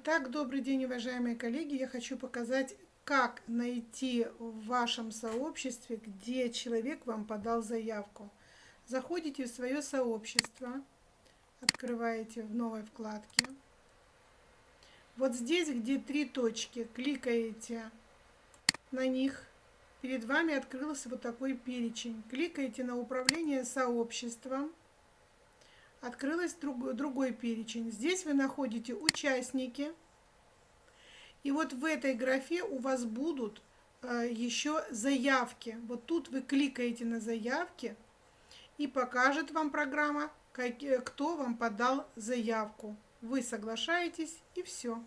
Итак, добрый день, уважаемые коллеги. Я хочу показать, как найти в вашем сообществе, где человек вам подал заявку. Заходите в свое сообщество, открываете в новой вкладке. Вот здесь, где три точки, кликаете на них. Перед вами открылся вот такой перечень. Кликаете на управление сообществом открылась друг, другой перечень. Здесь вы находите участники. И вот в этой графе у вас будут э, еще заявки. Вот тут вы кликаете на заявки и покажет вам программа, как, кто вам подал заявку. Вы соглашаетесь и все.